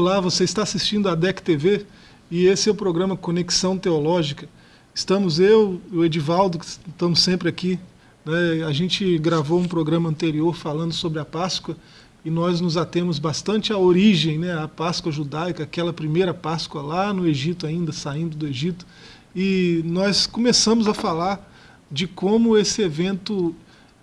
Olá, você está assistindo a DEC TV e esse é o programa Conexão Teológica. Estamos eu e o Edivaldo, que estamos sempre aqui. Né? A gente gravou um programa anterior falando sobre a Páscoa e nós nos atemos bastante à origem, né? a Páscoa judaica, aquela primeira Páscoa lá no Egito ainda, saindo do Egito. E nós começamos a falar de como esse evento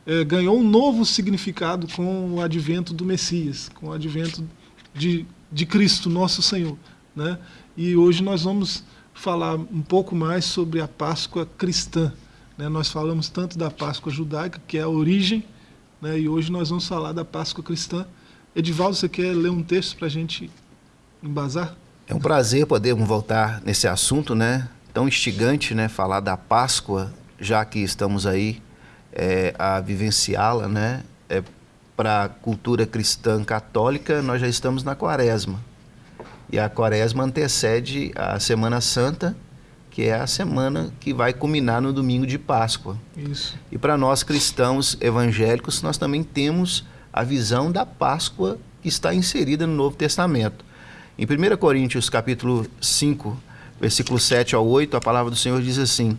é, ganhou um novo significado com o advento do Messias, com o advento de de Cristo, nosso Senhor. Né? E hoje nós vamos falar um pouco mais sobre a Páscoa cristã. Né? Nós falamos tanto da Páscoa judaica, que é a origem, né? e hoje nós vamos falar da Páscoa cristã. Edivaldo, você quer ler um texto para a gente embasar? É um prazer podermos voltar nesse assunto, né? Tão instigante, né? Falar da Páscoa, já que estamos aí é, a vivenciá-la, né? É, para a cultura cristã católica, nós já estamos na quaresma. E a quaresma antecede a Semana Santa, que é a semana que vai culminar no domingo de Páscoa. Isso. E para nós cristãos evangélicos, nós também temos a visão da Páscoa que está inserida no Novo Testamento. Em 1 Coríntios capítulo 5, versículo 7 ao 8, a palavra do Senhor diz assim: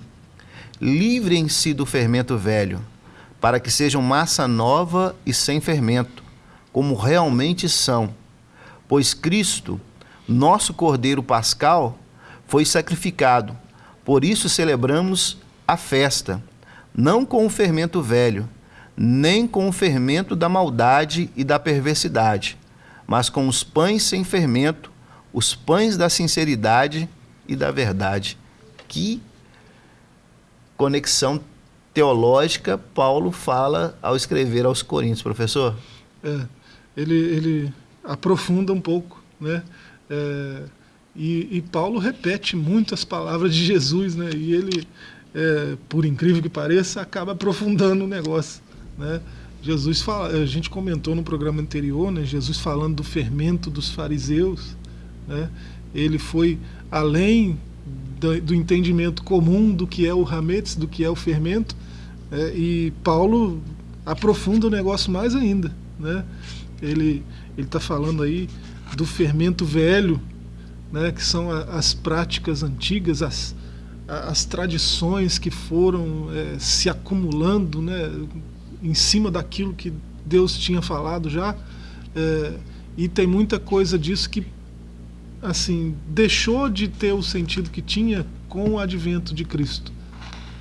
Livrem-se do fermento velho, para que sejam massa nova e sem fermento, como realmente são. Pois Cristo, nosso Cordeiro Pascal, foi sacrificado. Por isso celebramos a festa, não com o fermento velho, nem com o fermento da maldade e da perversidade, mas com os pães sem fermento, os pães da sinceridade e da verdade. Que conexão teológica Paulo fala ao escrever aos Coríntios, professor? É, ele, ele aprofunda um pouco, né? É, e, e, Paulo repete muitas palavras de Jesus, né? E ele, é, por incrível que pareça, acaba aprofundando o negócio, né? Jesus fala, a gente comentou no programa anterior, né? Jesus falando do fermento dos fariseus, né? Ele foi além do, do entendimento comum do que é o hametz, do que é o fermento, é, e Paulo aprofunda o negócio mais ainda. Né? Ele está falando aí do fermento velho, né, que são as práticas antigas, as, as tradições que foram é, se acumulando né, em cima daquilo que Deus tinha falado já. É, e tem muita coisa disso que assim deixou de ter o sentido que tinha com o advento de Cristo.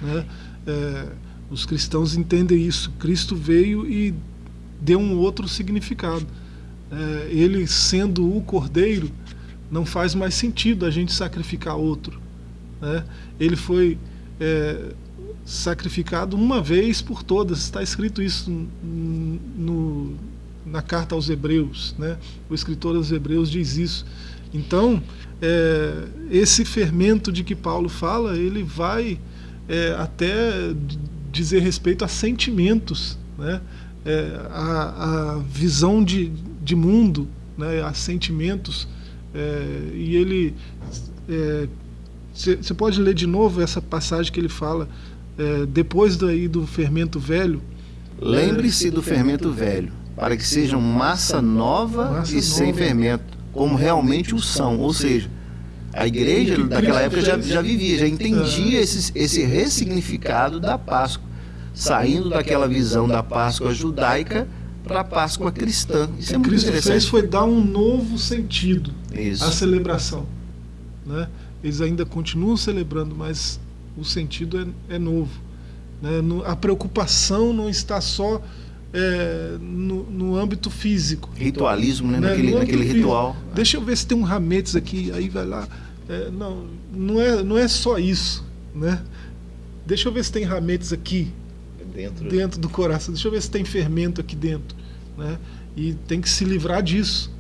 Né? É, os cristãos entendem isso. Cristo veio e deu um outro significado. É, ele sendo o cordeiro, não faz mais sentido a gente sacrificar outro. Né? Ele foi é, sacrificado uma vez por todas. Está escrito isso no, na carta aos Hebreus. Né? O escritor aos Hebreus diz isso. Então, é, esse fermento de que Paulo fala, ele vai é, até dizer respeito a sentimentos, né? É, a, a, visão de, de mundo, né? a sentimentos. É, e ele. Você é, pode ler de novo essa passagem que ele fala, é, depois daí do fermento velho. Lembre-se do fermento velho, para que sejam massa nova massa e sem nova. fermento, como realmente o são. Ou seja, a igreja daquela época já, já vivia, já entendia esse, esse ressignificado da Páscoa saindo daquela visão da Páscoa judaica para a Páscoa cristã. Isso é muito Cristo fez foi dar um novo sentido Isso. à celebração. Né? Eles ainda continuam celebrando, mas o sentido é, é novo. Né? A preocupação não está só é, no, no, âmbito físico. Ritualismo, né? né? Naquele, naquele ritual. Deixa eu ver se tem um rametes aqui, aí vai lá. É, não, não é, não é só isso. Né? Deixa eu ver se tem rametes aqui dentro. dentro do coração. Deixa eu ver se tem fermento aqui dentro. Né? E tem que se livrar disso.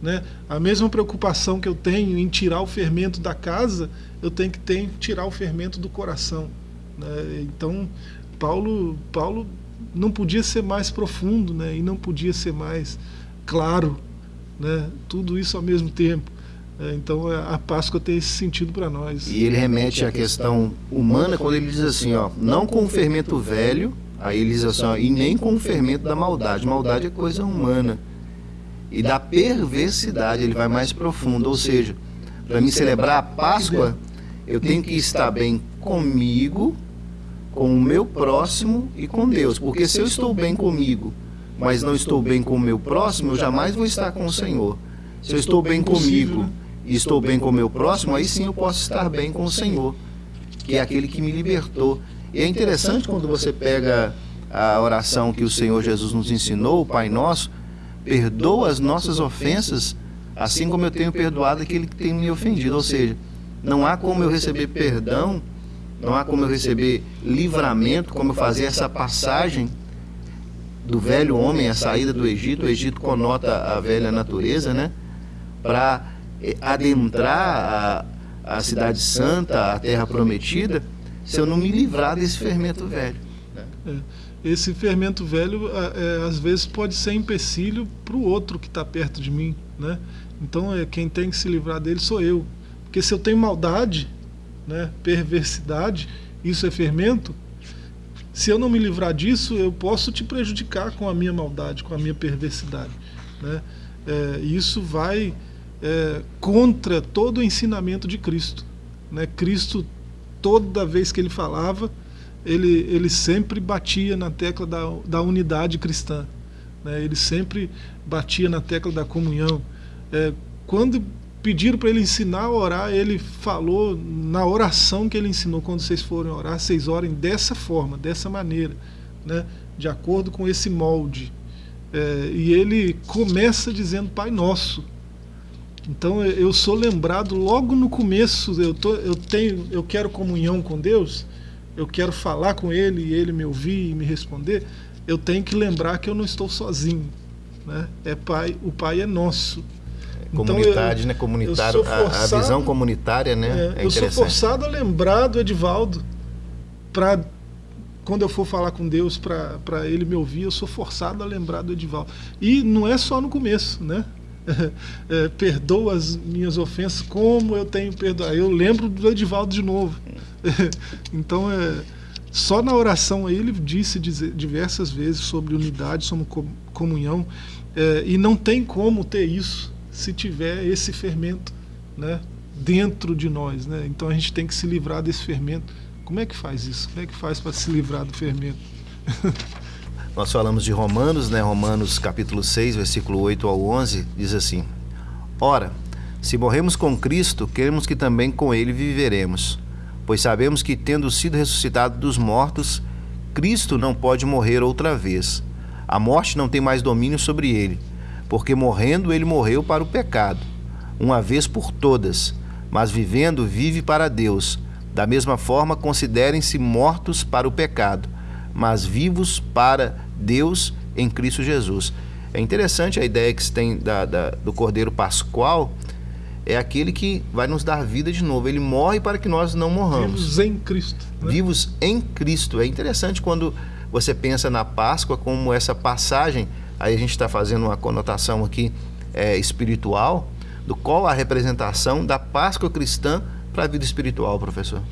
Né? A mesma preocupação que eu tenho em tirar o fermento da casa, eu tenho que ter tirar o fermento do coração. Né? Então, Paulo, Paulo não podia ser mais profundo né? e não podia ser mais claro. Né? Tudo isso ao mesmo tempo. É, então a Páscoa tem esse sentido para nós. E ele remete à questão humana quando ele diz assim, ó, não com o fermento velho, Assim, ó, e nem com o fermento da maldade. Maldade é coisa humana. E da perversidade ele vai mais profundo, ou seja, para me celebrar a Páscoa, eu tenho que estar bem comigo, com o meu próximo e com Deus. Porque se eu estou bem comigo, mas não estou bem com o meu próximo, eu jamais vou estar com o Senhor. Se eu estou bem comigo e estou bem com o meu próximo, aí sim eu posso estar bem com o Senhor, que é aquele que me libertou. E é interessante quando você pega a oração que o Senhor Jesus nos ensinou, o Pai Nosso, perdoa as nossas ofensas, assim como eu tenho perdoado aquele que tem me ofendido. Ou seja, não há como eu receber perdão, não há como eu receber livramento, como eu fazer essa passagem do velho homem, a saída do Egito. O Egito conota a velha natureza, né? Para eh, adentrar a, a cidade santa, a terra prometida, se eu não me livrar desse fermento velho. É. Esse fermento velho, é, às vezes, pode ser empecilho para o outro que está perto de mim. Né? Então, é, quem tem que se livrar dele sou eu. Porque se eu tenho maldade, né, perversidade, isso é fermento, se eu não me livrar disso, eu posso te prejudicar com a minha maldade, com a minha perversidade. Né? É, isso vai é, contra todo o ensinamento de Cristo. Né? Cristo, toda vez que ele falava, ele, ele sempre batia na tecla da, da unidade cristã. Né? Ele sempre batia na tecla da comunhão. É, quando pediram para ele ensinar a orar, ele falou na oração que ele ensinou, quando vocês forem orar, vocês orem dessa forma, dessa maneira, né? de acordo com esse molde. É, e ele começa dizendo Pai Nosso. Então eu sou lembrado logo no começo, eu, tô, eu, tenho, eu quero comunhão com Deus, eu quero falar com Ele e Ele me ouvir e me responder, eu tenho que lembrar que eu não estou sozinho. Né? É pai, o Pai é nosso. Comunidade, então, eu, né? Comunitário, forçado, a, a, visão comunitária, né? É, é eu sou forçado a lembrar do Edivaldo para quando eu for falar com Deus para ele me ouvir, eu sou forçado a lembrar do Edivaldo. E não é só no começo, né? É, perdoa as minhas ofensas como eu tenho perdoado. Eu lembro do Edivaldo de novo. então, é, só na oração aí ele disse diversas vezes sobre unidade, sobre comunhão. É, e não tem como ter isso se tiver esse fermento né, dentro de nós. Né? Então a gente tem que se livrar desse fermento. Como é que faz isso? Como é que faz para se livrar do fermento? Nós falamos de Romanos, né? Romanos capítulo 6, versículo 8 ao 11, diz assim: Ora, se morremos com Cristo, queremos que também com ele viveremos. Pois sabemos que, tendo sido ressuscitado dos mortos, Cristo não pode morrer outra vez. A morte não tem mais domínio sobre ele porque morrendo ele morreu para o pecado, uma vez por todas, mas vivendo vive para Deus. Da mesma forma, considerem-se mortos para o pecado, mas vivos para Deus em Cristo Jesus. É interessante a ideia que se tem da, da, do Cordeiro Pascual, é aquele que vai nos dar vida de novo. Ele morre para que nós não morramos. Vivos em Cristo. Né? Vivos em Cristo. É interessante quando você pensa na Páscoa como essa passagem aí a gente está fazendo uma conotação aqui é, espiritual, do qual a representação da Páscoa cristã para a vida espiritual, professor?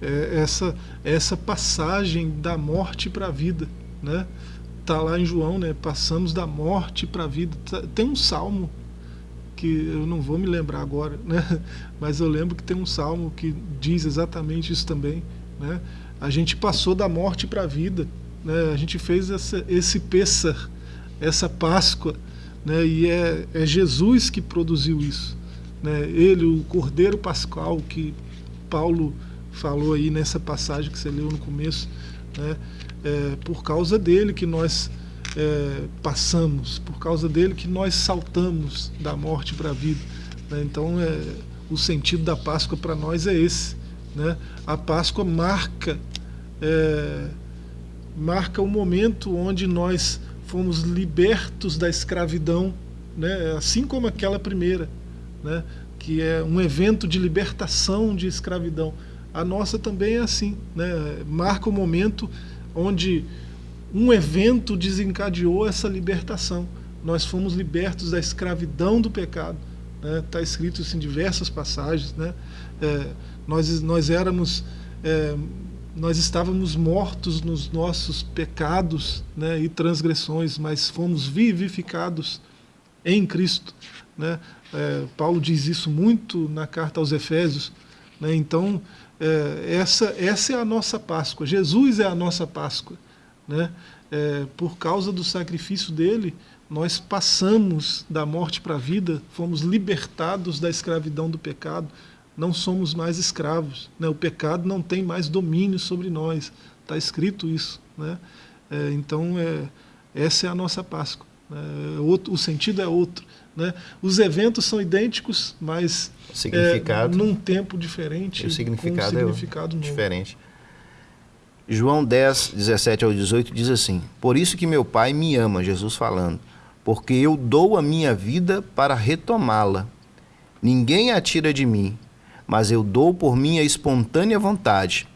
É essa, essa passagem da morte para a vida, né? Tá lá em João, né? Passamos da morte para a vida. Tá, tem um salmo que eu não vou me lembrar agora, né? Mas eu lembro que tem um salmo que diz exatamente isso também, né? A gente passou da morte para a vida, né? A gente fez essa, esse Pessar, essa Páscoa, né, e é, é Jesus que produziu isso. Né, ele, o Cordeiro Pascal, que Paulo falou aí nessa passagem que você leu no começo, né, é por causa dele que nós é, passamos, por causa dele que nós saltamos da morte para a vida. Né, então, é, o sentido da Páscoa para nós é esse. Né? A Páscoa marca, é, marca o momento onde nós fomos libertos da escravidão, né? assim como aquela primeira, né? que é um evento de libertação de escravidão. A nossa também é assim, né? marca o momento onde um evento desencadeou essa libertação. Nós fomos libertos da escravidão do pecado. Está né? Tá escrito isso em diversas passagens. Né? É, nós, nós éramos é, nós estávamos mortos nos nossos pecados né, e transgressões, mas fomos vivificados em Cristo. Né? É, Paulo diz isso muito na carta aos Efésios. Né? Então, é, essa, essa é a nossa Páscoa. Jesus é a nossa Páscoa. Né? É, por causa do sacrifício dele, nós passamos da morte para a vida, fomos libertados da escravidão do pecado, não somos mais escravos. Né? O pecado não tem mais domínio sobre nós. Está escrito isso. Né? É, então, é, essa é a nossa Páscoa. Né? É outro, o sentido é outro. Né? Os eventos são idênticos, mas significado, é, num tempo diferente, o significado, com um significado é diferente. João 10, 17 ao 18 diz assim: Por isso que meu Pai me ama, Jesus falando, porque eu dou a minha vida para retomá-la. Ninguém a tira de mim, mas eu dou por minha espontânea vontade.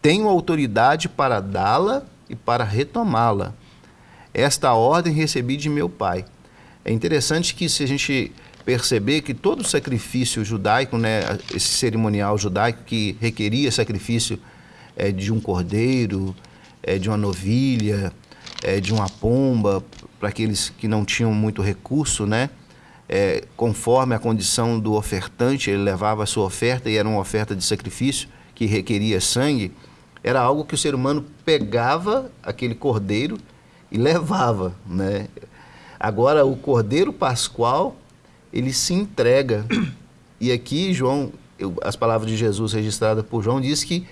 Tenho autoridade para dá-la e para retomá-la. Esta ordem recebi de meu Pai. É interessante que se a gente perceber que todo sacrifício judaico, né, esse cerimonial judaico que requeria sacrifício é, de um cordeiro, é, de uma novilha, é, de uma pomba, para aqueles que não tinham muito recurso, né? É, conforme a condição do ofertante, ele levava a sua oferta e era uma oferta de sacrifício que requeria sangue, era algo que o ser humano pegava aquele cordeiro e levava, né? Agora o cordeiro pascual, ele se entrega. E aqui João, eu, as palavras de Jesus registradas por João diz que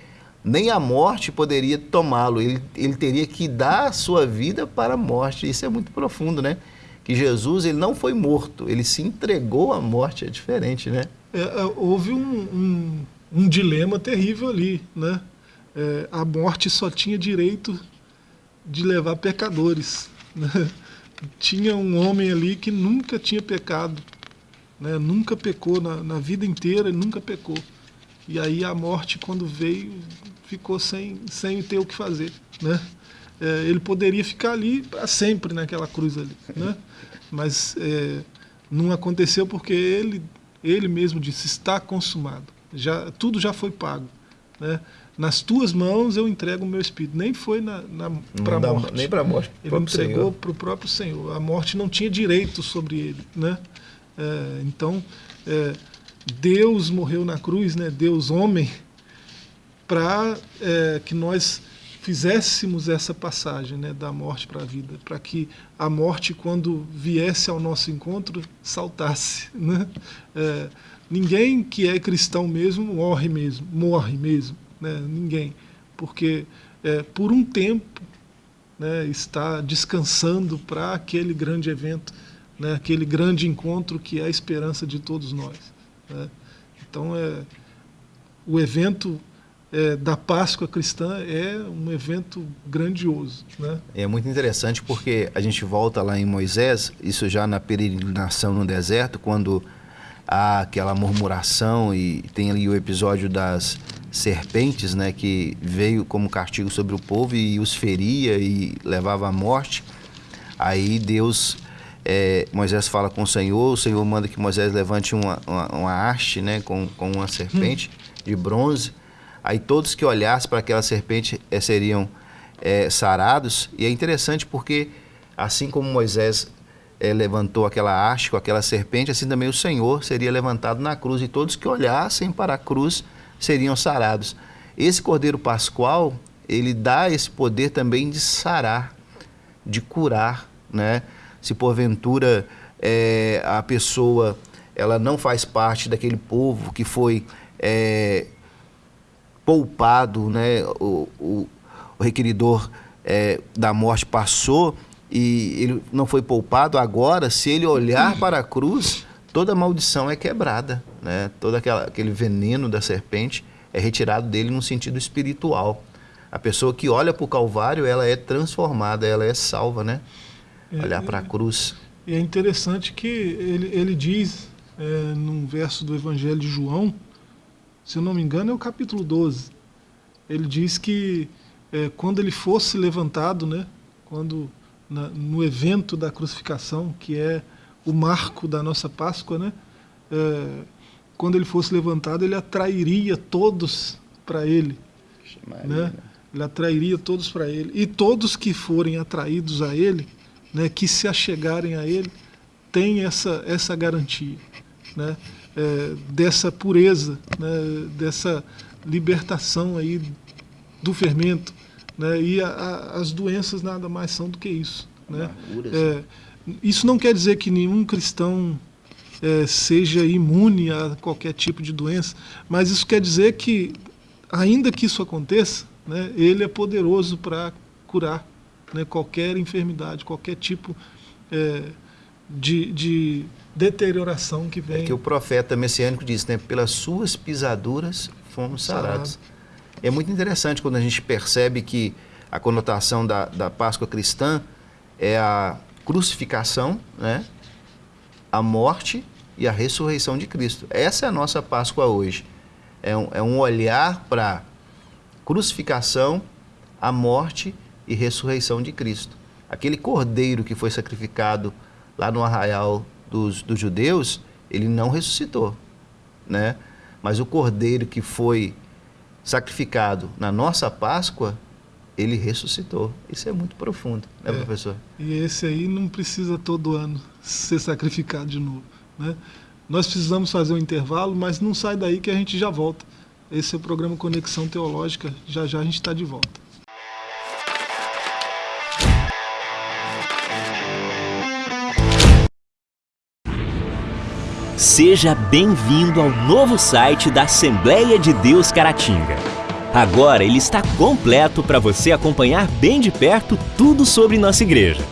nem a morte poderia tomá-lo, ele, ele teria que dar a sua vida para a morte. Isso é muito profundo, né? Que Jesus ele não foi morto, ele se entregou à morte, é diferente, né? É, é houve um, um, um, dilema terrível ali, né? É, a morte só tinha direito de levar pecadores. Né? Tinha um homem ali que nunca tinha pecado, né? nunca pecou na, na vida inteira, nunca pecou. E aí a morte, quando veio, ficou sem, sem ter o que fazer. Né? É, ele poderia ficar ali para sempre naquela cruz ali. Né? Mas é, não aconteceu porque ele, ele mesmo disse, está consumado. Já, tudo já foi pago. Né? Nas tuas mãos eu entrego o meu espírito. Nem foi na, na para a morte. Nem para a morte. Ele entregou para o próprio Senhor. A morte não tinha direito sobre ele. Né? É, então, é, Deus morreu na cruz, né? Deus homem, para é, que nós fizéssemos essa passagem né, da morte para a vida, para que a morte, quando viesse ao nosso encontro, saltasse. Né? É, ninguém que é cristão mesmo morre mesmo, morre mesmo, né? ninguém, porque é, por um tempo né, está descansando para aquele grande evento, né, aquele grande encontro que é a esperança de todos nós. Né? Então, é, o evento é, da Páscoa cristã é um evento grandioso. Né? É muito interessante porque a gente volta lá em Moisés, isso já na peregrinação no deserto, quando há aquela murmuração e tem ali o episódio das serpentes, né, que veio como castigo sobre o povo e os feria e levava à morte. Aí Deus é, Moisés fala com o Senhor, o Senhor manda que Moisés levante uma, uma, uma haste né, com, com uma serpente hum. de bronze. Aí todos que olhassem para aquela serpente é, seriam é, sarados. E é interessante porque, assim como Moisés é, levantou aquela haste com aquela serpente, assim também o Senhor seria levantado na cruz. E todos que olhassem para a cruz seriam sarados. Esse Cordeiro Pascual, ele dá esse poder também de sarar, de curar, né? se porventura é, a pessoa ela não faz parte daquele povo que foi é, poupado, né? o, o, o requeridor é, da morte passou e ele não foi poupado, agora, se ele olhar para a cruz, toda maldição é quebrada, né? todo aquela, aquele veneno da serpente é retirado dele no sentido espiritual. A pessoa que olha para o Calvário, ela é transformada, ela é salva, né? olhar para a cruz. E é interessante que ele, ele diz, é, num verso do Evangelho de João, se eu não me engano é o capítulo 12, ele diz que é, quando ele fosse levantado, né, quando na, no evento da crucificação, que é o marco da nossa Páscoa, né, é, quando ele fosse levantado, ele atrairia todos para ele. Né? Ele atrairia todos para ele. E todos que forem atraídos a ele, né, que se achegarem a Ele, tem essa, essa garantia né? É, dessa pureza, né? dessa libertação aí do fermento. Né? E a, a, as doenças nada mais são do que isso. Né? É, isso não quer dizer que nenhum cristão é, seja imune a qualquer tipo de doença, mas isso quer dizer que, ainda que isso aconteça, né, ele é poderoso para curar né, qualquer enfermidade, qualquer tipo é, de, de, deterioração que vem. É que o profeta messiânico diz, né, pelas suas pisaduras fomos sarados. Sarado. É muito interessante quando a gente percebe que a conotação da, da Páscoa cristã é a crucificação, né, a morte e a ressurreição de Cristo. Essa é a nossa Páscoa hoje. É um, é um olhar para crucificação, a morte e ressurreição de Cristo. Aquele cordeiro que foi sacrificado lá no arraial dos, dos judeus, ele não ressuscitou, né? Mas o cordeiro que foi sacrificado na nossa Páscoa, ele ressuscitou. Isso é muito profundo, né, é. professor? E esse aí não precisa todo ano ser sacrificado de novo, né? Nós precisamos fazer um intervalo, mas não sai daí que a gente já volta. Esse é o programa Conexão Teológica. Já já a gente está de volta. Seja bem-vindo ao novo site da Assembleia de Deus Caratinga. Agora ele está completo para você acompanhar bem de perto tudo sobre nossa igreja.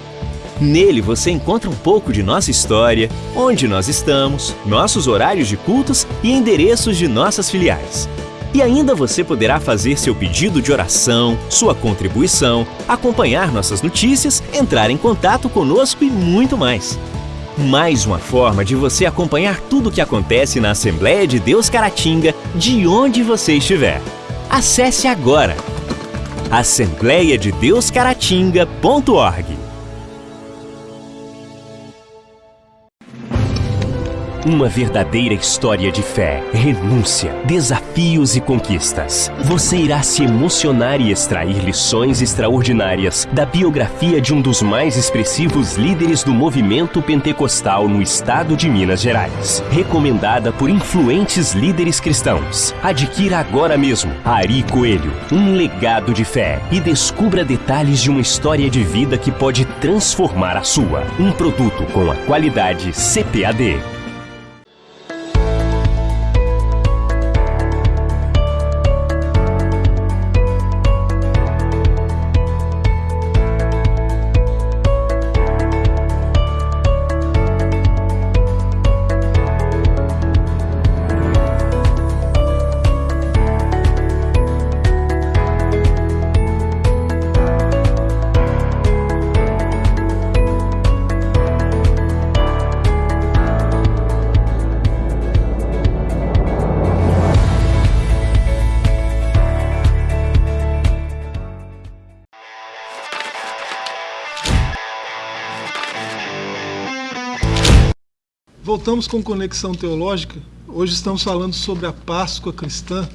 Nele você encontra um pouco de nossa história, onde nós estamos, nossos horários de cultos e endereços de nossas filiais. E ainda você poderá fazer seu pedido de oração, sua contribuição, acompanhar nossas notícias, entrar em contato conosco e muito mais. Mais uma forma de você acompanhar tudo o que acontece na Assembleia de Deus Caratinga, de onde você estiver. Acesse agora assembleiadedeuscaratinga.org. Uma verdadeira história de fé, renúncia, desafios e conquistas. Você irá se emocionar e extrair lições extraordinárias da biografia de um dos mais expressivos líderes do movimento pentecostal no estado de Minas Gerais. Recomendada por influentes líderes cristãos. Adquira agora mesmo Ari Coelho, um legado de fé e descubra detalhes de uma história de vida que pode transformar a sua. Um produto com a qualidade CPAD. Voltamos com Conexão Teológica. Hoje estamos falando sobre a Páscoa cristã.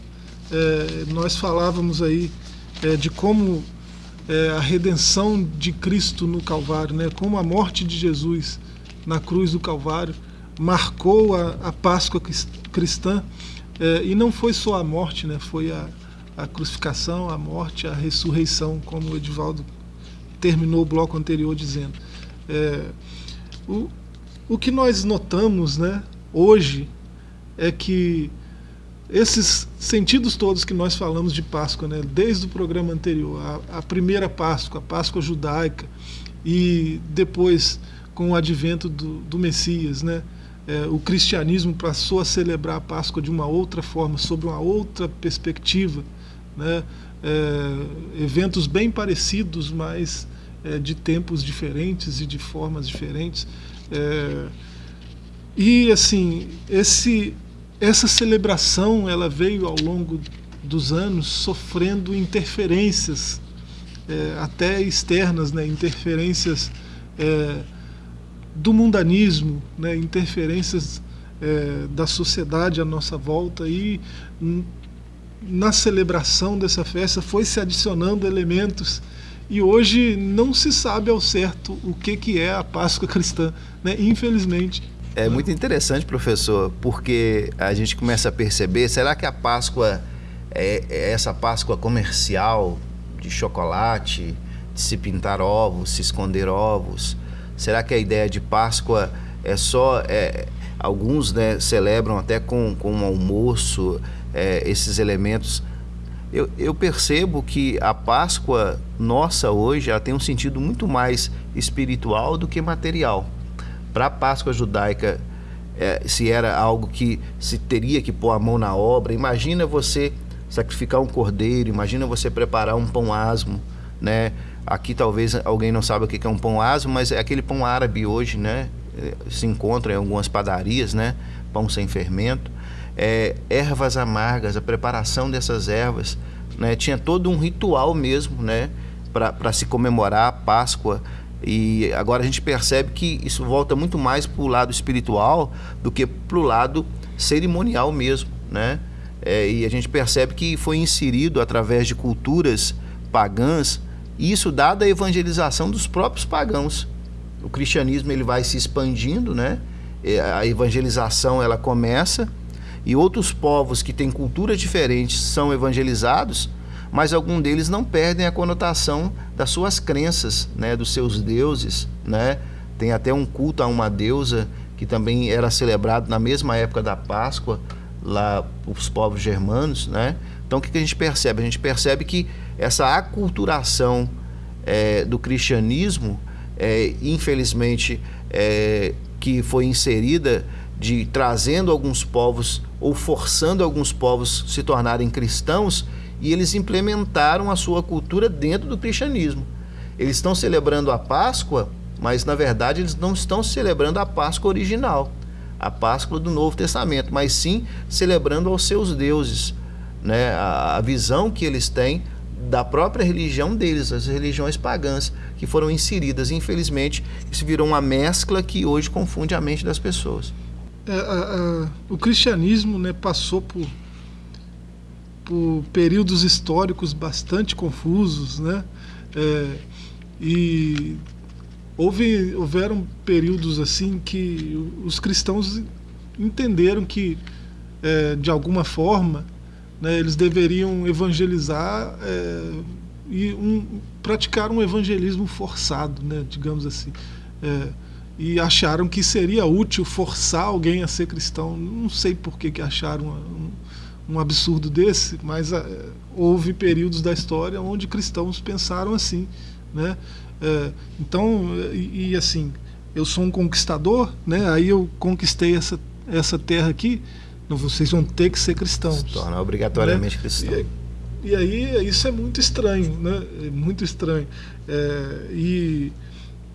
É, nós falávamos aí é, de como é, a redenção de Cristo no Calvário, né, como a morte de Jesus na cruz do Calvário marcou a, a Páscoa cristã. É, e não foi só a morte, né, foi a, a crucificação, a morte, a ressurreição, como o Edivaldo terminou o bloco anterior dizendo. É, o, o que nós notamos né, hoje é que esses sentidos todos que nós falamos de Páscoa, né, desde o programa anterior, a, a primeira Páscoa, a Páscoa judaica, e depois com o advento do, do Messias, né, é, o cristianismo passou a celebrar a Páscoa de uma outra forma, sob uma outra perspectiva, né, é, eventos bem parecidos, mas é, de tempos diferentes e de formas diferentes. É, e assim, esse, essa celebração ela veio ao longo dos anos sofrendo interferências, é, até externas, né, interferências é, do mundanismo, né, interferências é, da sociedade à nossa volta e na celebração dessa festa foi se adicionando elementos e hoje não se sabe ao certo o que, que é a Páscoa cristã, né? infelizmente. É muito interessante, professor, porque a gente começa a perceber, será que a Páscoa é, é essa Páscoa comercial de chocolate, de se pintar ovos, se esconder ovos? Será que a ideia de Páscoa é só... É, alguns né, celebram até com, com um almoço é, esses elementos eu, eu, percebo que a Páscoa nossa hoje ela tem um sentido muito mais espiritual do que material. Para a Páscoa judaica, é, se era algo que se teria que pôr a mão na obra, imagina você sacrificar um cordeiro, imagina você preparar um pão asmo, né? Aqui talvez alguém não saiba o que é um pão asmo, mas é aquele pão árabe hoje, né? É, se encontra em algumas padarias, né? Pão sem fermento é, ervas amargas, a preparação dessas ervas, né? Tinha todo um ritual mesmo, né? Para se comemorar a Páscoa. E agora a gente percebe que isso volta muito mais para o lado espiritual do que para o lado cerimonial mesmo, né? É, e a gente percebe que foi inserido através de culturas pagãs, isso dada a evangelização dos próprios pagãos. O cristianismo ele vai se expandindo, né? A evangelização ela começa e outros povos que têm culturas diferentes são evangelizados, mas algum deles não perdem a conotação das suas crenças, né, dos seus deuses, né? Tem até um culto a uma deusa que também era celebrado na mesma época da Páscoa lá os povos germanos, né? Então o que a gente percebe? A gente percebe que essa aculturação é, do cristianismo, é, infelizmente, é, que foi inserida de trazendo alguns povos ou forçando alguns povos se tornarem cristãos e eles implementaram a sua cultura dentro do cristianismo. Eles estão celebrando a Páscoa, mas na verdade eles não estão celebrando a Páscoa original, a Páscoa do Novo Testamento, mas sim celebrando aos seus deuses, né? a, a visão que eles têm da própria religião deles, as religiões pagãs que foram inseridas. Infelizmente, isso virou uma mescla que hoje confunde a mente das pessoas a, a, o cristianismo né, passou por, por períodos históricos bastante confusos, né? É, e houve, houveram períodos assim que os cristãos entenderam que, é, de alguma forma, né, eles deveriam evangelizar é, e um, praticar um evangelismo forçado, né, digamos assim. É, e acharam que seria útil forçar alguém a ser cristão. Não sei por que, que acharam um, um absurdo desse, mas uh, houve períodos da história onde cristãos pensaram assim. Né? Uh, então, e, e, assim, eu sou um conquistador, né? aí eu conquistei essa, essa terra aqui, então vocês vão ter que ser cristãos. Se torna obrigatoriamente né? cristão. E, e, aí isso é muito estranho, né? É muito estranho. É, e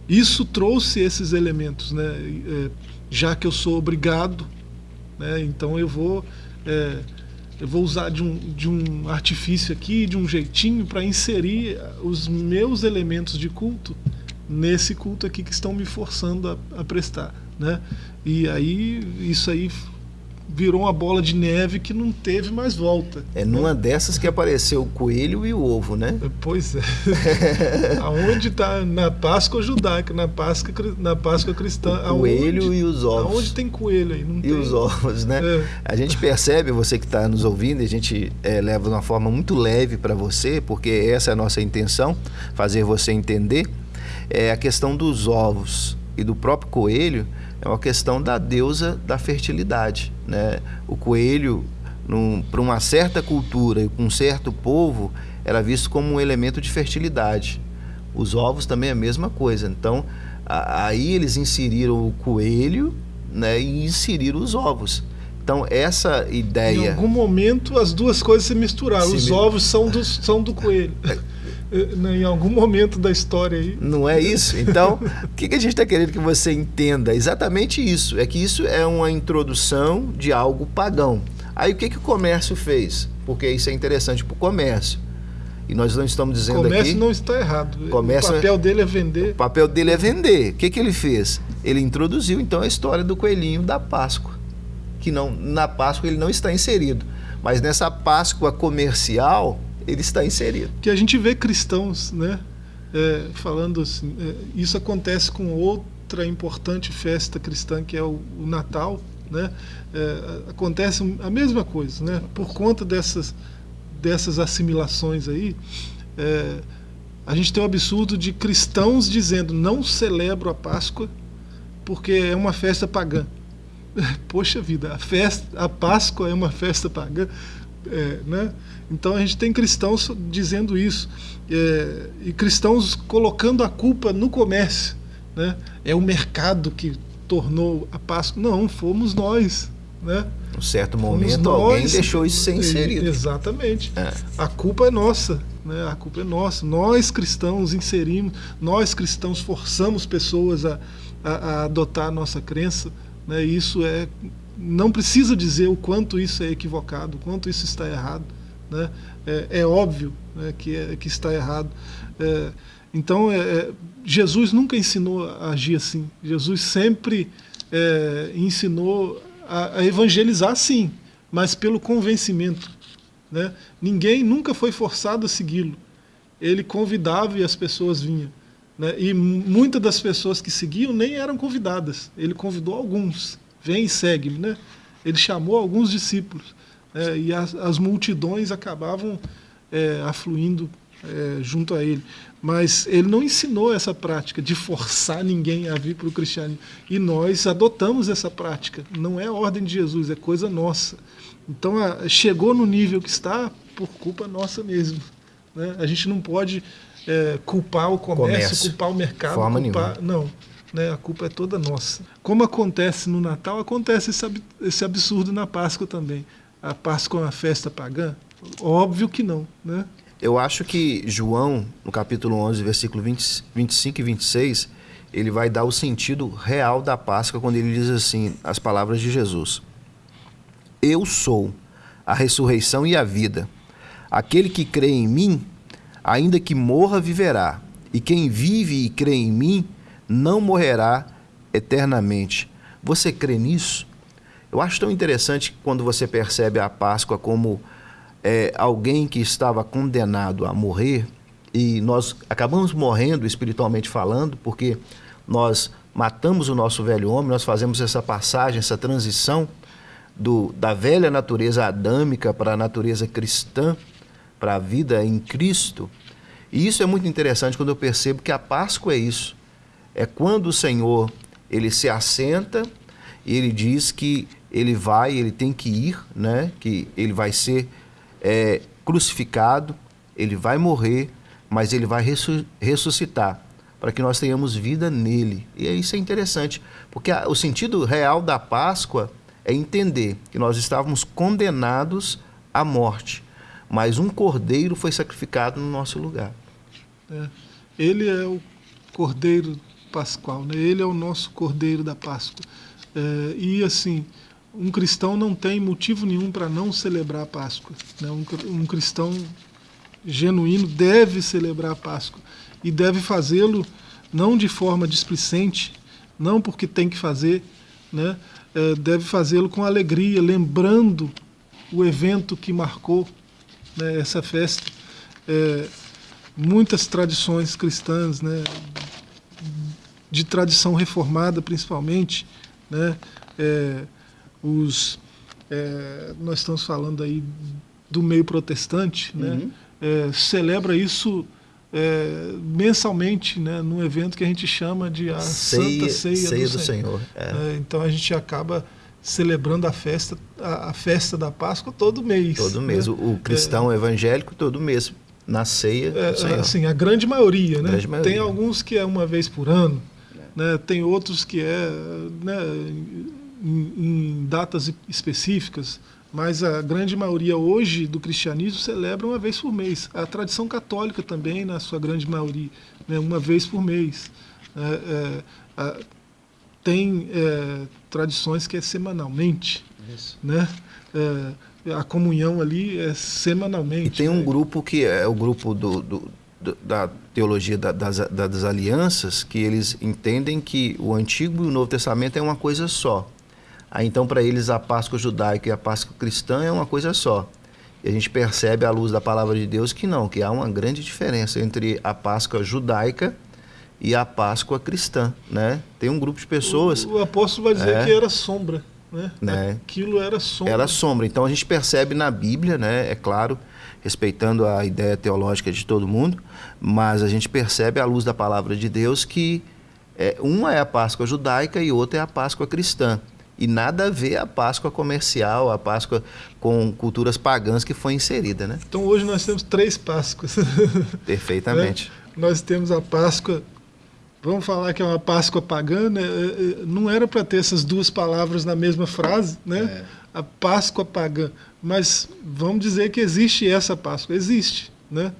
isso trouxe esses elementos, né? É, já que eu sou obrigado, né? então eu vou, é, eu vou usar de um, de um artifício aqui, de um jeitinho, para inserir os meus elementos de culto nesse culto aqui que estão me forçando a, a prestar. Né? E aí, isso aí virou uma bola de neve que não teve mais volta. É numa dessas que apareceu o coelho e o ovo, né? Pois é. aonde está na Páscoa judaica, na Páscoa, na Páscoa cristã? O coelho aonde, e os ovos. Aonde tem coelho aí? Não e tem. os ovos, né? É. A gente percebe, você que está nos ouvindo, a gente é, leva de uma forma muito leve para você, porque essa é a nossa intenção, fazer você entender, é a questão dos ovos e do próprio coelho, é uma questão da deusa da fertilidade. Né? O coelho, para uma certa cultura e com um certo povo, era visto como um elemento de fertilidade. Os ovos também é a mesma coisa. Então, a, aí eles inseriram o coelho né, e inseriram os ovos. Então, essa ideia. Em algum momento, as duas coisas se misturaram. Se os ovos são do, são do coelho. Né, em algum momento da história aí. Não é isso? Então, o que, que a gente está querendo que você entenda? Exatamente isso. É que isso é uma introdução de algo pagão. Aí o que, que o comércio fez? Porque isso é interessante para o comércio. E nós não estamos dizendo aqui... Comércio aqui, não está errado. Comércio, o papel dele é vender. O papel dele é vender. O que, que ele fez? Ele introduziu, então, a história do coelhinho da Páscoa. Que não, na Páscoa ele não está inserido. Mas nessa Páscoa comercial, ele está inserido. Que a gente vê cristãos, né? é, falando assim, é, isso acontece com outra importante festa cristã que é o, o Natal, né? É, acontece a mesma coisa, né? Por conta dessas dessas assimilações aí, é, a gente tem o absurdo de cristãos dizendo não celebro a Páscoa porque é uma festa pagã. Poxa vida, a festa, a Páscoa é uma festa pagã, é, né? Então a gente tem cristãos dizendo isso é, e cristãos colocando a culpa no comércio, né? É o mercado que tornou a Páscoa. Não, fomos nós, né? Um certo momento nós, alguém deixou isso ser inserido. Exatamente. É. A culpa é nossa, né? A culpa é nossa. Nós cristãos inserimos, nós cristãos forçamos pessoas a, a, a adotar a nossa crença, né? Isso é não precisa dizer o quanto isso é equivocado, o quanto isso está errado, né? É, é óbvio né, que, é, que está errado. É, então, é, é, Jesus nunca ensinou a agir assim. Jesus sempre é, ensinou a, a, evangelizar, sim, mas pelo convencimento. Né? Ninguém nunca foi forçado a segui-lo. Ele convidava e as pessoas vinham. Né? E muitas das pessoas que seguiam nem eram convidadas. Ele convidou alguns. Vem e segue-me. Né? Ele chamou alguns discípulos. Né? E as, as multidões acabavam é, afluindo é, junto a ele. Mas ele não ensinou essa prática de forçar ninguém a vir para o cristianismo. E nós adotamos essa prática. Não é ordem de Jesus, é coisa nossa. Então a, chegou no nível que está por culpa nossa mesmo. Né? A gente não pode é, culpar o comércio, comércio, culpar o mercado. Forma culpar, nenhuma. Não. Né? A culpa é toda nossa. Como acontece no Natal, acontece esse, absurdo na Páscoa também. A Páscoa é uma festa pagã? Óbvio que não. Né? Eu acho que João, no capítulo 11, versículo 20, 25 e 26, ele vai dar o sentido real da Páscoa quando ele diz assim, as palavras de Jesus. Eu sou a ressurreição e a vida. Aquele que crê em mim, ainda que morra, viverá. E quem vive e crê em mim, não morrerá eternamente. Você crê nisso? Eu acho tão interessante quando você percebe a Páscoa como é, alguém que estava condenado a morrer e nós acabamos morrendo espiritualmente falando, porque nós matamos o nosso velho homem, nós fazemos essa passagem, essa transição do, da velha natureza adâmica para a natureza cristã, para a vida em Cristo. E isso é muito interessante quando eu percebo que a Páscoa é isso. É quando o Senhor ele se assenta e ele diz que ele vai, ele tem que ir, né? que ele vai ser é, crucificado, ele vai morrer, mas ele vai ressuscitar para que nós tenhamos vida nele. E isso é interessante, porque o sentido real da Páscoa é entender que nós estávamos condenados à morte, mas um cordeiro foi sacrificado no nosso lugar. É, ele é o cordeiro pascual, né? ele é o nosso cordeiro da Páscoa. É, e assim, um cristão não tem motivo nenhum para não celebrar a Páscoa. Né? Um, um cristão genuíno deve celebrar a Páscoa e deve fazê-lo não de forma displicente, não porque tem que fazer, né? É, deve fazê-lo com alegria, lembrando o evento que marcou né, essa festa. É, muitas tradições cristãs, né, de tradição reformada principalmente, né, é, os é, nós estamos falando aí do meio protestante, né? Uhum. É, celebra isso é, mensalmente, né? Num evento que a gente chama de a ceia, Santa Ceia, ceia do, do, Senhor. Senhor. É. É, então a gente acaba celebrando a festa, a, a, festa da Páscoa todo mês. Todo mês. Né? O, o, cristão evangélico todo mês na ceia do Senhor. Assim, a grande maioria, né? Grande maioria. Tem alguns que é uma vez por ano, né? Tem outros que é, né? em, em datas específicas, mas a grande maioria hoje do cristianismo celebra uma vez por mês. A tradição católica também, na sua grande maioria, né, uma vez por mês. É, é, tem é, tradições que é semanalmente. Isso. Né? É, a comunhão ali é semanalmente. E tem um né? grupo que é o grupo do, do, do da teologia da, das, das alianças, que eles entendem que o Antigo e o Novo Testamento é uma coisa só. Aí, então, para eles, a Páscoa judaica e a Páscoa cristã é uma coisa só. E a gente percebe à luz da palavra de Deus que não, que há uma grande diferença entre a Páscoa judaica e a Páscoa cristã, né? Tem um grupo de pessoas... O, o apóstolo vai dizer é, que era sombra, né? né? Aquilo era sombra. Era sombra. Então a gente percebe na Bíblia, né? É claro, respeitando a ideia teológica de todo mundo, mas a gente percebe à luz da palavra de Deus que é, uma é a Páscoa judaica e outra é a Páscoa cristã. E nada a ver a Páscoa comercial, a Páscoa com culturas pagãs que foi inserida, né? Então hoje nós temos três Páscoas. Perfeitamente. né? Nós temos a Páscoa, vamos falar que é uma Páscoa pagã, né? É, é, não era para ter essas duas palavras na mesma frase, né? É. A Páscoa pagã. Mas vamos dizer que existe essa Páscoa. Existe, né?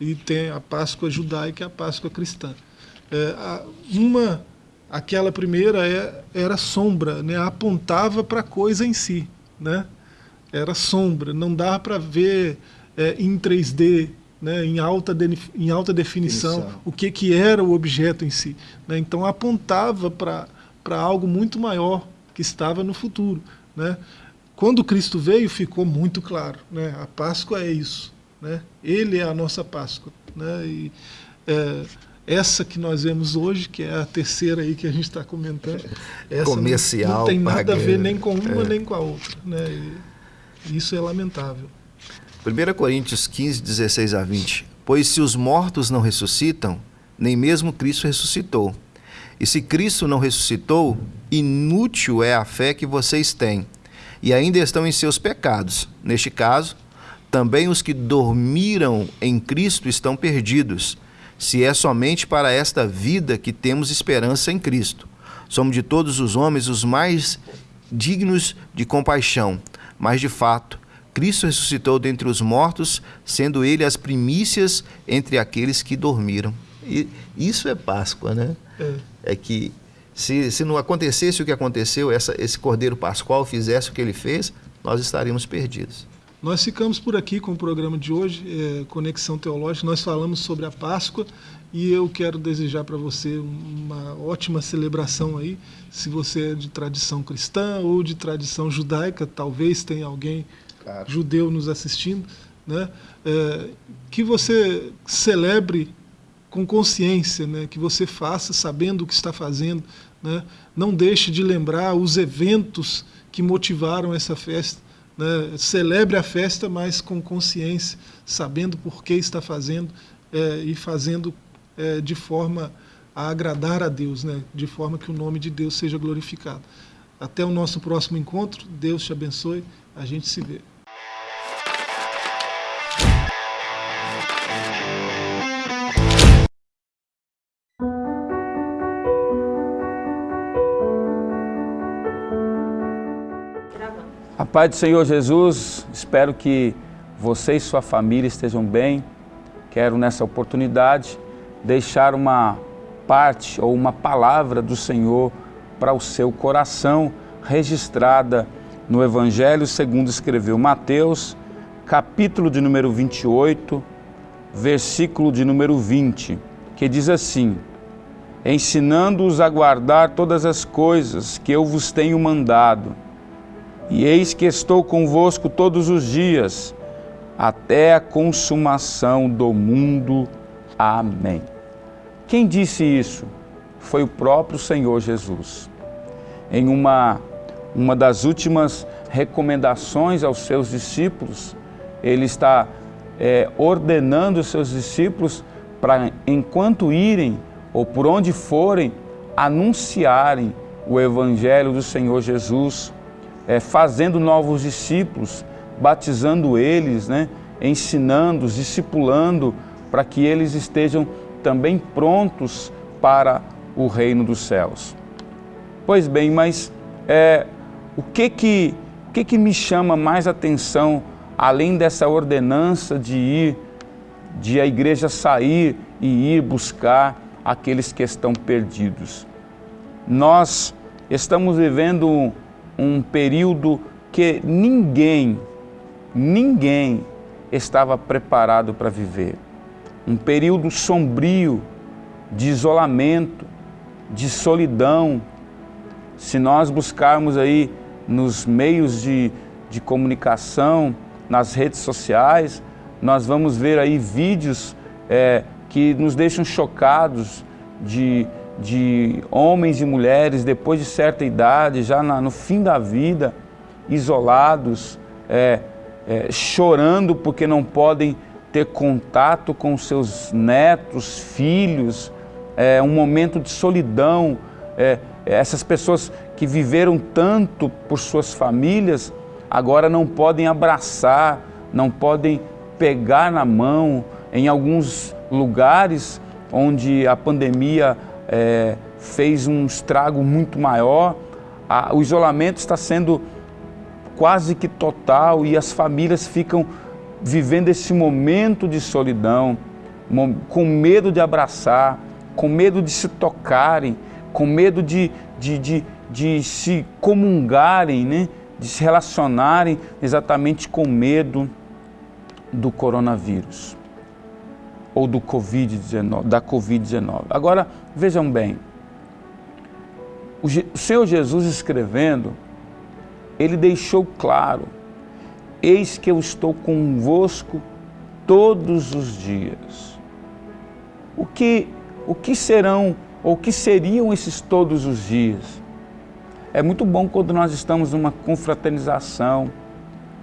E tem a Páscoa judaica e a Páscoa cristã. É, uma aquela primeira é, era sombra, né? apontava para a coisa em si. Né? Era sombra, não dava para ver é, em 3D, né? em, alta de, em alta definição, definição, o que, que era o objeto em si. Né? Então apontava para algo muito maior que estava no futuro. Né? Quando Cristo veio, ficou muito claro. Né? A Páscoa é isso. Né? Ele é a nossa Páscoa. Né? E, é, essa que nós vemos hoje, que é a terceira aí que a gente está comentando, essa Comercial, não, não tem nada a ver nem com uma é. nem com a outra. Né? E isso é lamentável. 1 Coríntios 15, 16 a 20. Pois se os mortos não ressuscitam, nem mesmo Cristo ressuscitou. E se Cristo não ressuscitou, inútil é a fé que vocês têm, e ainda estão em seus pecados. Neste caso, também os que dormiram em Cristo estão perdidos se é somente para esta vida que temos esperança em Cristo. Somos de todos os homens os mais dignos de compaixão, mas de fato, Cristo ressuscitou dentre os mortos, sendo ele as primícias entre aqueles que dormiram. E isso é Páscoa, né? É, é que se, se não acontecesse o que aconteceu, essa, esse Cordeiro Pascual fizesse o que ele fez, nós estaríamos perdidos. Nós ficamos por aqui com o programa de hoje, é, Conexão Teológica. Nós falamos sobre a Páscoa e eu quero desejar para você uma ótima celebração aí. Se você é de tradição cristã ou de tradição judaica, talvez tenha alguém claro. judeu nos assistindo, né? É, que você celebre com consciência, né? que você faça sabendo o que está fazendo. Né? Não deixe de lembrar os eventos que motivaram essa festa né, celebre a festa, mas com consciência, sabendo por que está fazendo é, e fazendo é, de forma a agradar a Deus, né, de forma que o nome de Deus seja glorificado. Até o nosso próximo encontro, Deus te abençoe, a gente se vê. Pai do Senhor Jesus, espero que você e sua família estejam bem. Quero nessa oportunidade deixar uma parte ou uma palavra do Senhor para o seu coração, registrada no Evangelho segundo escreveu Mateus, capítulo de número 28, versículo de número 20, que diz assim: Ensinando-os a guardar todas as coisas que eu vos tenho mandado e eis que estou convosco todos os dias, até a consumação do mundo. Amém. Quem disse isso? Foi o próprio Senhor Jesus. Em uma, uma das últimas recomendações aos seus discípulos, ele está é, ordenando os seus discípulos para, enquanto irem ou por onde forem, anunciarem o Evangelho do Senhor Jesus é, fazendo novos discípulos, batizando eles, né, ensinando, discipulando, para que eles estejam também prontos para o reino dos céus. Pois bem, mas é, o que que, o que que me chama mais atenção, além dessa ordenança de ir, de a igreja sair e ir buscar aqueles que estão perdidos? Nós estamos vivendo um período que ninguém, ninguém estava preparado para viver. Um período sombrio, de isolamento, de solidão. Se nós buscarmos aí nos meios de, de comunicação, nas redes sociais, nós vamos ver aí vídeos é, que nos deixam chocados de, de homens e mulheres depois de certa idade, já na, no fim da vida, isolados, é, é, chorando porque não podem ter contato com seus netos, filhos, é, um momento de solidão. É, essas pessoas que viveram tanto por suas famílias, agora não podem abraçar, não podem pegar na mão. Em alguns lugares onde a pandemia é, fez um estrago muito maior, a, o isolamento está sendo quase que total e as famílias ficam vivendo esse momento de solidão, com medo de abraçar, com medo de se tocarem, com medo de, de, de, de se comungarem, né? de se relacionarem exatamente com medo do coronavírus ou do COVID-19, da Covid-19. Agora, vejam bem, o Senhor Jesus escrevendo, ele deixou claro, eis que eu estou convosco todos os dias. O que, o que serão, ou que seriam esses todos os dias? É muito bom quando nós estamos numa confraternização,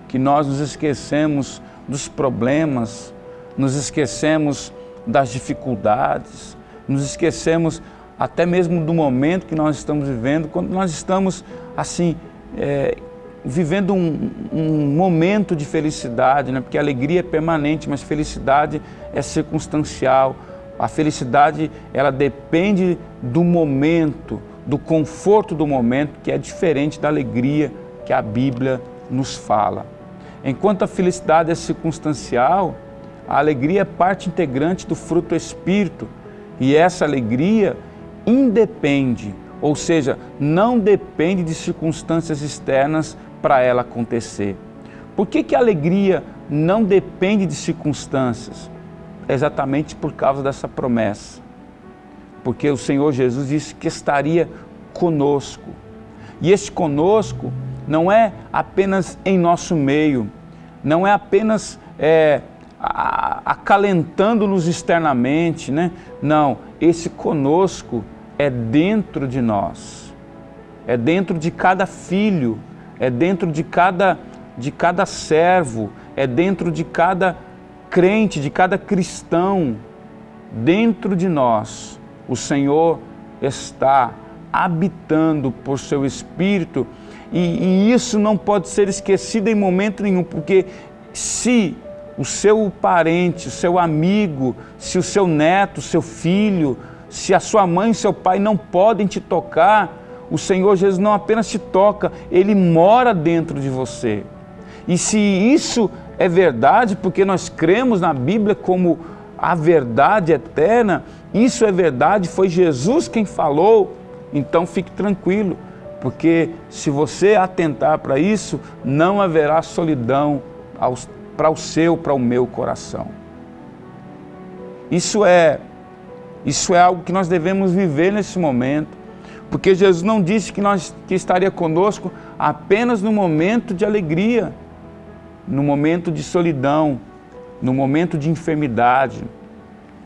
que nós nos esquecemos dos problemas, nos esquecemos das dificuldades, nos esquecemos até mesmo do momento que nós estamos vivendo, quando nós estamos assim, é, vivendo um, um, momento de felicidade, né? porque a alegria é permanente, mas felicidade é circunstancial. A felicidade ela depende do momento, do conforto do momento, que é diferente da alegria que a Bíblia nos fala. Enquanto a felicidade é circunstancial, a alegria é parte integrante do fruto Espírito e essa alegria independe, ou seja, não depende de circunstâncias externas para ela acontecer. Por que, que a alegria não depende de circunstâncias? exatamente por causa dessa promessa. Porque o Senhor Jesus disse que estaria conosco. E esse conosco não é apenas em nosso meio, não é apenas é, acalentando-nos externamente, né? Não, esse conosco é dentro de nós, é dentro de cada filho, é dentro de cada, de cada servo, é dentro de cada crente, de cada cristão. Dentro de nós, o Senhor está habitando por seu Espírito e, e isso não pode ser esquecido em momento nenhum, porque se o seu parente, o seu amigo, se o seu neto, seu filho, se a sua mãe seu pai não podem te tocar, o Senhor Jesus não apenas te toca, Ele mora dentro de você. E se isso é verdade, porque nós cremos na Bíblia como a verdade eterna, isso é verdade, foi Jesus quem falou, então fique tranquilo, porque se você atentar para isso, não haverá solidão para o seu, para o meu coração. Isso é, isso é algo que nós devemos viver nesse momento, porque Jesus não disse que, nós, que estaria conosco apenas no momento de alegria, no momento de solidão, no momento de enfermidade,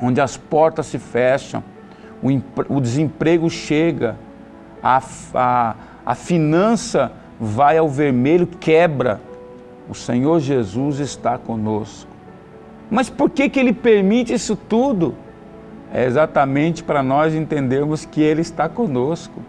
onde as portas se fecham, o, o desemprego chega, a, a, a finança vai ao vermelho, quebra. O Senhor Jesus está conosco. Mas por que, que Ele permite isso tudo? É exatamente para nós entendermos que Ele está conosco.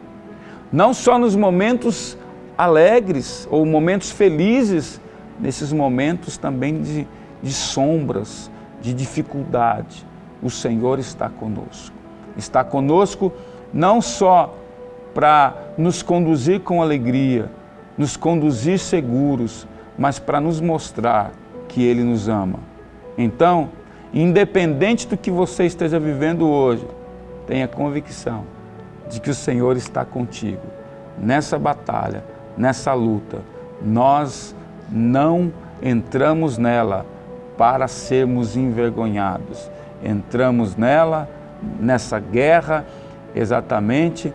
Não só nos momentos alegres ou momentos felizes, nesses momentos também de, de sombras, de dificuldade. O Senhor está conosco. Está conosco não só para nos conduzir com alegria, nos conduzir seguros, mas para nos mostrar que Ele nos ama. Então, independente do que você esteja vivendo hoje, tenha convicção de que o Senhor está contigo. Nessa batalha, nessa luta, nós não entramos nela para sermos envergonhados. Entramos nela, nessa guerra, exatamente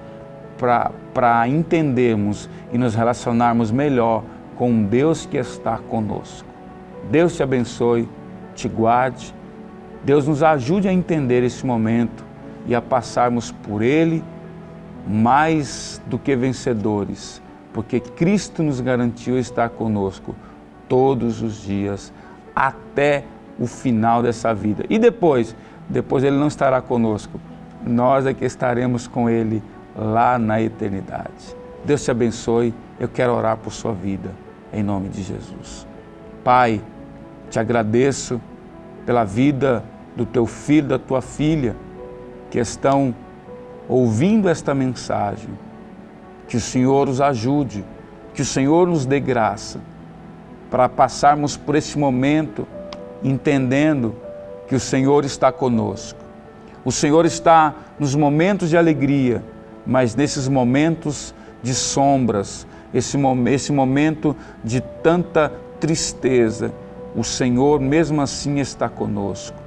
para entendermos e nos relacionarmos melhor com Deus que está conosco. Deus te abençoe, te guarde. Deus nos ajude a entender esse momento e a passarmos por ele mais do que vencedores, porque Cristo nos garantiu estar conosco todos os dias até o final dessa vida. E depois, depois ele não estará conosco. Nós é que estaremos com ele lá na eternidade. Deus te abençoe. Eu quero orar por sua vida em nome de Jesus. Pai, te agradeço pela vida do teu filho, da tua filha, que estão ouvindo esta mensagem. Que o Senhor os ajude, que o Senhor nos dê graça para passarmos por esse momento entendendo que o Senhor está conosco. O Senhor está nos momentos de alegria, mas nesses momentos de sombras, esse, esse momento de tanta tristeza, o Senhor mesmo assim está conosco.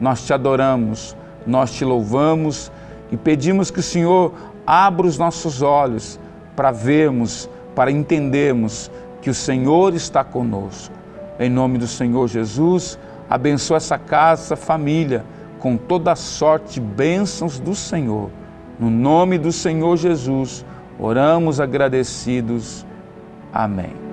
Nós te adoramos, nós te louvamos e pedimos que o Senhor abra os nossos olhos para vermos, para entendermos que o Senhor está conosco. Em nome do Senhor Jesus, abençoa essa casa, essa família, com toda a sorte bênçãos do Senhor. No nome do Senhor Jesus, oramos agradecidos. Amém.